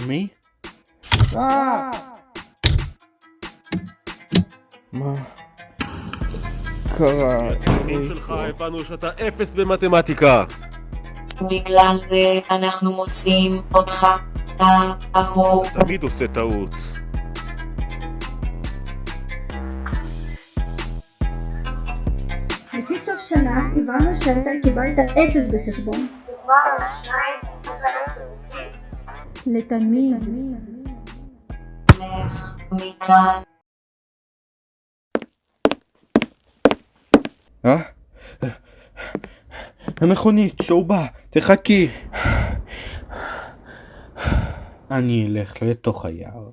אה, מי? אה! מה קרה? הציונים שלך הבנו שאתה אפס במתמטיקה. בגלל זה אנחנו מוצאים אותך, אתה אהוב. תמיד עושה טעות. לפי סוף שנה הבנו שאתה קיבלת אפס בחשבון. לתלמיד. לך מכאן. אה? המכונית, שהוא בא, תחכי. אני אלך לתוך היער.